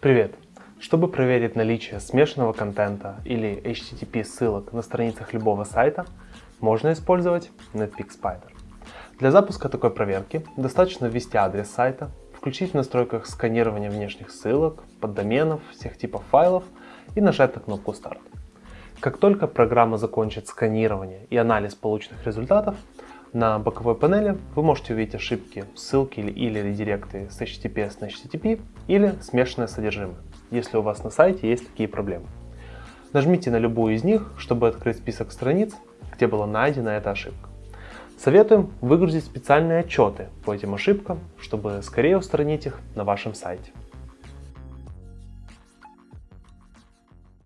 Привет! Чтобы проверить наличие смешанного контента или HTTP ссылок на страницах любого сайта, можно использовать Netpeak Spider. Для запуска такой проверки достаточно ввести адрес сайта, включить в настройках сканирование внешних ссылок, поддоменов, всех типов файлов и нажать на кнопку «Старт». Как только программа закончит сканирование и анализ полученных результатов, на боковой панели вы можете увидеть ошибки, ссылки или, или редиректы с HTTPS на HTTP или смешанное содержимое, если у вас на сайте есть такие проблемы. Нажмите на любую из них, чтобы открыть список страниц, где была найдена эта ошибка. Советуем выгрузить специальные отчеты по этим ошибкам, чтобы скорее устранить их на вашем сайте.